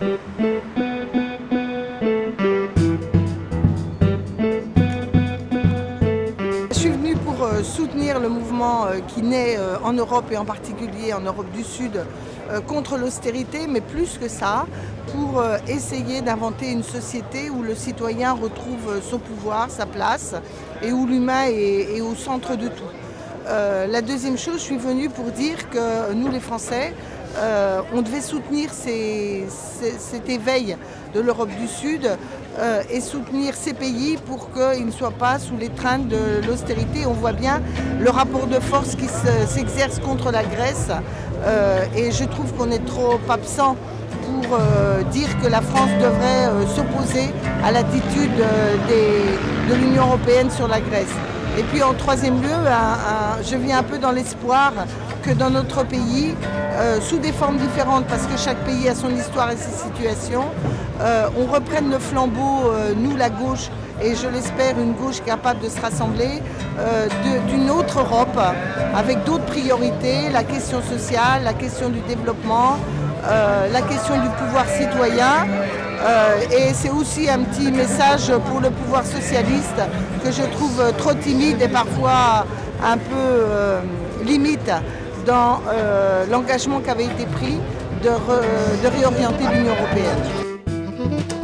Je suis venue pour euh, soutenir le mouvement euh, qui naît euh, en Europe et en particulier en Europe du Sud contre l'austérité, mais plus que ça, pour essayer d'inventer une société où le citoyen retrouve son pouvoir, sa place, et où l'humain est, au centre de tout. La deuxième chose, je suis venue pour dire que nous les Français, euh, on devait soutenir cet éveil de l'Europe du Sud euh, et soutenir ces pays pour qu'ils ne soient pas sous l'étreinte de l'austérité. On voit bien le rapport de force qui s'exerce contre la Grèce euh, et je trouve qu'on est trop absent pour dire que la France devrait s'opposer à l'attitude de l'Union européenne sur la Grèce. Et puis en troisième lieu, je viens un peu dans l'espoir que dans notre pays, euh, sous des formes différentes, parce que chaque pays a son histoire et ses situations, euh, on reprenne le flambeau, euh, nous la gauche, et je l'espère une gauche capable de se rassembler, d'une autre Europe, avec d'autres priorités, la question sociale, la question du développement, la question du pouvoir citoyen, et c'est aussi un petit message pour le pouvoir socialiste que je trouve trop timide et parfois un peu limite dans euh, l'engagement qui avait été pris de, de réorienter l'Union européenne.